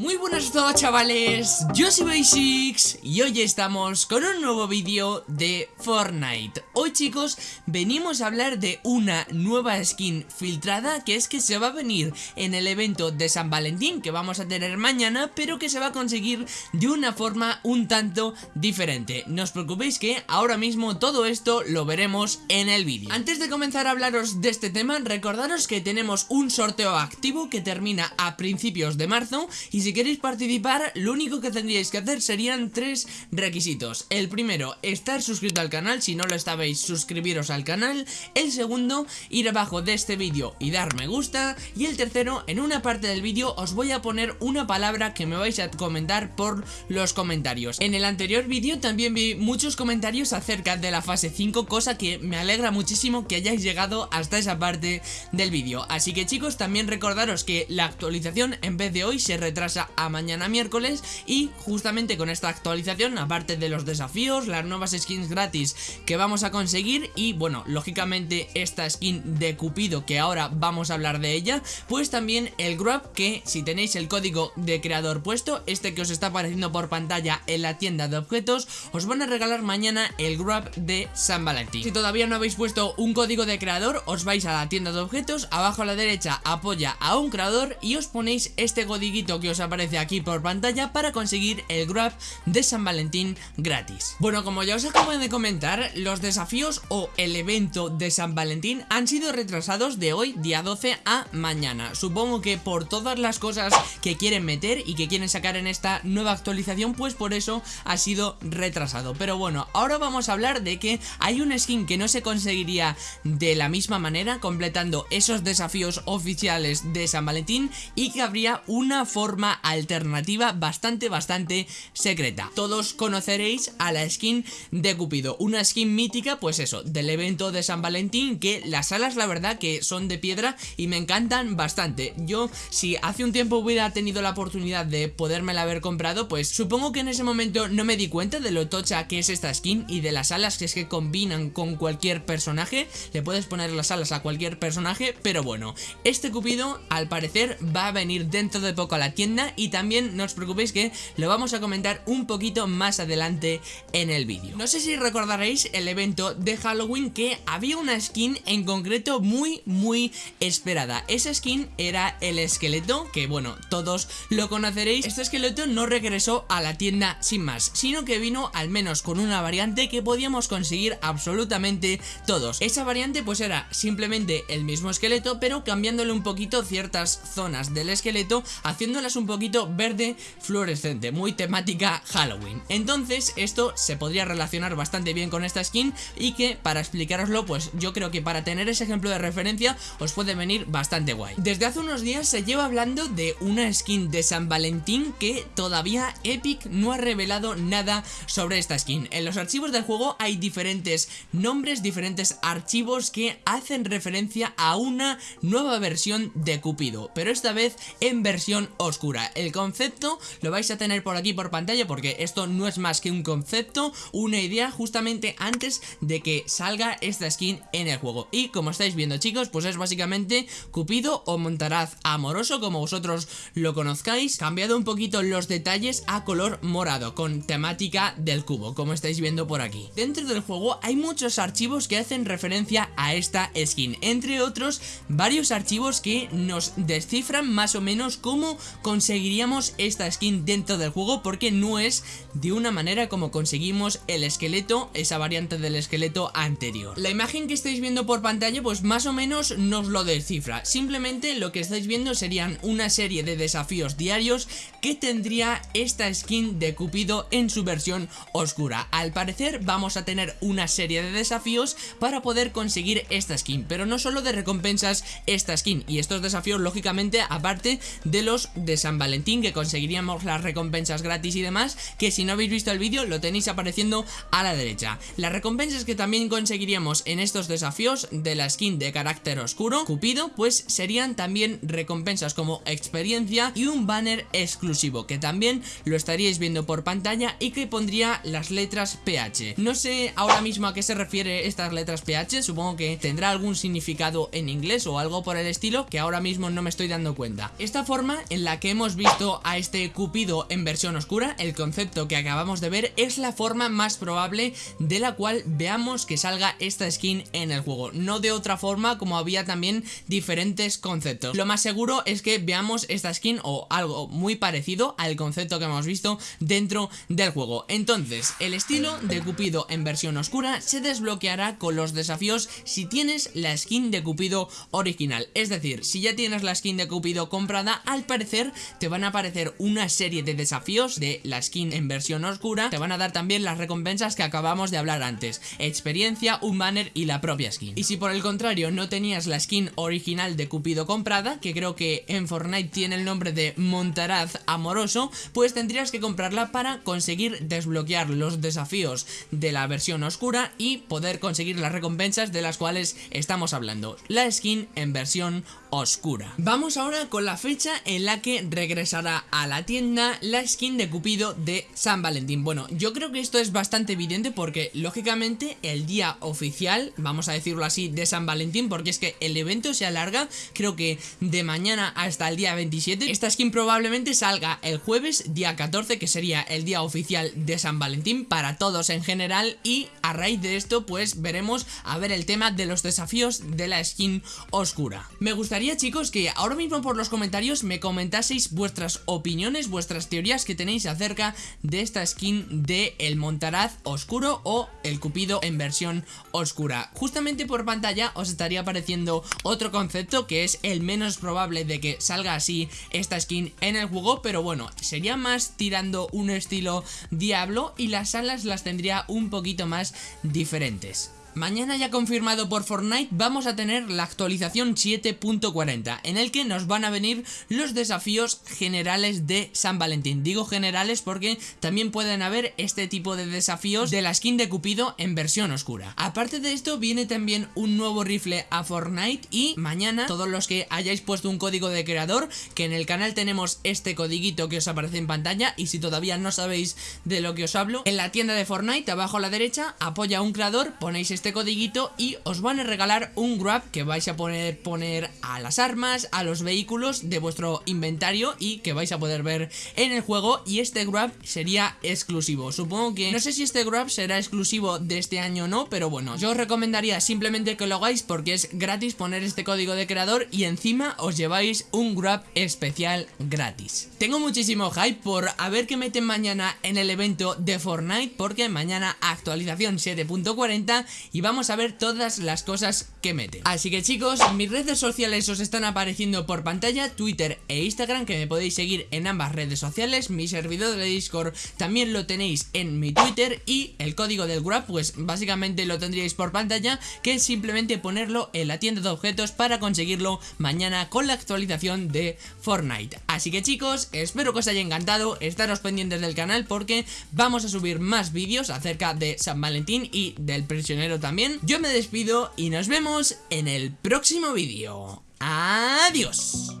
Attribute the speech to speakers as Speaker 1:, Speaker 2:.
Speaker 1: Muy buenas a todos chavales, yo soy Basics y hoy estamos con un nuevo vídeo de Fortnite. Hoy chicos venimos a hablar de una nueva skin filtrada que es que se va a venir en el evento de San Valentín que vamos a tener mañana Pero que se va a conseguir de una forma un tanto diferente. No os preocupéis que ahora mismo todo esto lo veremos en el vídeo. Antes de comenzar a hablaros de este tema recordaros que tenemos un sorteo activo que termina a principios de marzo Y si si queréis participar, lo único que tendríais que hacer serían tres requisitos. El primero, estar suscrito al canal, si no lo estabais, suscribiros al canal. El segundo, ir abajo de este vídeo y dar me gusta. Y el tercero, en una parte del vídeo os voy a poner una palabra que me vais a comentar por los comentarios. En el anterior vídeo también vi muchos comentarios acerca de la fase 5, cosa que me alegra muchísimo que hayáis llegado hasta esa parte del vídeo. Así que chicos, también recordaros que la actualización en vez de hoy se retrasa a mañana miércoles y justamente con esta actualización, aparte de los desafíos, las nuevas skins gratis que vamos a conseguir y bueno, lógicamente esta skin de Cupido que ahora vamos a hablar de ella, pues también el Grab que si tenéis el código de creador puesto, este que os está apareciendo por pantalla en la tienda de objetos, os van a regalar mañana el Grab de San Valentín. Si todavía no habéis puesto un código de creador, os vais a la tienda de objetos, abajo a la derecha apoya a un creador y os ponéis este codiguito que os aparece aquí por pantalla para conseguir el Grab de San Valentín gratis. Bueno, como ya os acabo de comentar, los desafíos o el evento de San Valentín han sido retrasados de hoy, día 12, a mañana. Supongo que por todas las cosas que quieren meter y que quieren sacar en esta nueva actualización, pues por eso ha sido retrasado. Pero bueno, ahora vamos a hablar de que hay un skin que no se conseguiría de la misma manera, completando esos desafíos oficiales de San Valentín y que habría una forma alternativa bastante, bastante secreta. Todos conoceréis a la skin de Cupido, una skin mítica, pues eso, del evento de San Valentín, que las alas la verdad que son de piedra y me encantan bastante. Yo, si hace un tiempo hubiera tenido la oportunidad de podérmela haber comprado, pues supongo que en ese momento no me di cuenta de lo tocha que es esta skin y de las alas que es que combinan con cualquier personaje. Le puedes poner las alas a cualquier personaje, pero bueno, este Cupido al parecer va a venir dentro de poco a la tienda y también no os preocupéis que lo vamos a comentar un poquito más adelante en el vídeo. No sé si recordaréis el evento de Halloween que había una skin en concreto muy muy esperada. Esa skin era el esqueleto que bueno todos lo conoceréis. Este esqueleto no regresó a la tienda sin más sino que vino al menos con una variante que podíamos conseguir absolutamente todos. Esa variante pues era simplemente el mismo esqueleto pero cambiándole un poquito ciertas zonas del esqueleto haciéndolas un poquito verde fluorescente, muy temática Halloween. Entonces esto se podría relacionar bastante bien con esta skin y que para explicaroslo pues yo creo que para tener ese ejemplo de referencia os puede venir bastante guay. Desde hace unos días se lleva hablando de una skin de San Valentín que todavía Epic no ha revelado nada sobre esta skin. En los archivos del juego hay diferentes nombres, diferentes archivos que hacen referencia a una nueva versión de Cupido, pero esta vez en versión oscura. El concepto lo vais a tener por aquí por pantalla porque esto no es más que un concepto, una idea justamente antes de que salga esta skin en el juego. Y como estáis viendo chicos, pues es básicamente Cupido o Montaraz amoroso como vosotros lo conozcáis, cambiado un poquito los detalles a color morado con temática del cubo, como estáis viendo por aquí. Dentro del juego hay muchos archivos que hacen referencia a esta skin, entre otros varios archivos que nos descifran más o menos cómo conseguir conseguiríamos esta skin dentro del juego porque no es de una manera como conseguimos el esqueleto, esa variante del esqueleto anterior. La imagen que estáis viendo por pantalla pues más o menos nos lo descifra, simplemente lo que estáis viendo serían una serie de desafíos diarios que tendría esta skin de Cupido en su versión oscura. Al parecer vamos a tener una serie de desafíos para poder conseguir esta skin, pero no solo de recompensas esta skin y estos desafíos lógicamente aparte de los de San Valentín que conseguiríamos las recompensas gratis y demás que si no habéis visto el vídeo lo tenéis apareciendo a la derecha. Las recompensas que también conseguiríamos en estos desafíos de la skin de carácter oscuro, Cupido, pues serían también recompensas como experiencia y un banner exclusivo que también lo estaríais viendo por pantalla y que pondría las letras PH. No sé ahora mismo a qué se refiere estas letras PH, supongo que tendrá algún significado en inglés o algo por el estilo que ahora mismo no me estoy dando cuenta. Esta forma en la que hemos visto a este Cupido en versión oscura, el concepto que acabamos de ver es la forma más probable de la cual veamos que salga esta skin en el juego, no de otra forma como había también diferentes conceptos. Lo más seguro es que veamos esta skin o algo muy parecido al concepto que hemos visto dentro del juego. Entonces, el estilo de Cupido en versión oscura se desbloqueará con los desafíos si tienes la skin de Cupido original. Es decir, si ya tienes la skin de Cupido comprada, al parecer te van a aparecer una serie de desafíos de la skin en versión oscura. Te van a dar también las recompensas que acabamos de hablar antes. Experiencia, un banner y la propia skin. Y si por el contrario no tenías la skin original de Cupido comprada, que creo que en Fortnite tiene el nombre de Montaraz Amoroso, pues tendrías que comprarla para conseguir desbloquear los desafíos de la versión oscura y poder conseguir las recompensas de las cuales estamos hablando. La skin en versión oscura. Vamos ahora con la fecha en la que regresará a la tienda la skin de Cupido de San Valentín. Bueno, yo creo que esto es bastante evidente porque lógicamente el día oficial, vamos a decirlo así, de San Valentín, porque es que el evento se alarga, creo que de mañana hasta el día 27. Esta skin probablemente salga el jueves, día 14, que sería el día oficial de San Valentín para todos en general y a raíz de esto pues veremos a ver el tema de los desafíos de la skin oscura. Me gustaría chicos que ahora mismo por los comentarios me comentaseis vuestras opiniones, vuestras teorías que tenéis acerca de esta skin de el Montaraz oscuro o el Cupido en versión oscura. Justamente por pantalla os estaría apareciendo otro concepto que es el menos probable de que salga así esta skin en el juego, pero bueno, sería más tirando un estilo Diablo y las alas las tendría un poquito más diferentes. Mañana ya confirmado por Fortnite vamos a tener la actualización 7.40 en el que nos van a venir los desafíos generales de San Valentín. Digo generales porque también pueden haber este tipo de desafíos de la skin de Cupido en versión oscura. Aparte de esto viene también un nuevo rifle a Fortnite y mañana todos los que hayáis puesto un código de creador que en el canal tenemos este codiguito que os aparece en pantalla y si todavía no sabéis de lo que os hablo en la tienda de Fortnite abajo a la derecha apoya un creador ponéis este codiguito y os van a regalar un grab que vais a poner, poner a las armas, a los vehículos de vuestro inventario y que vais a poder ver en el juego y este grab sería exclusivo. Supongo que no sé si este grab será exclusivo de este año o no, pero bueno, yo os recomendaría simplemente que lo hagáis porque es gratis poner este código de creador y encima os lleváis un grab especial gratis. Tengo muchísimo hype por a ver qué meten mañana en el evento de Fortnite porque mañana actualización 7.40 y vamos a ver todas las cosas que mete. Así que chicos, mis redes sociales os están apareciendo por pantalla, Twitter e Instagram, que me podéis seguir en ambas redes sociales, mi servidor de Discord también lo tenéis en mi Twitter y el código del Grab, pues básicamente lo tendríais por pantalla, que es simplemente ponerlo en la tienda de objetos para conseguirlo mañana con la actualización de Fortnite. Así que chicos, espero que os haya encantado, estaros pendientes del canal porque vamos a subir más vídeos acerca de San Valentín y del prisionero también. Yo me despido y nos vemos en el próximo vídeo. Adiós.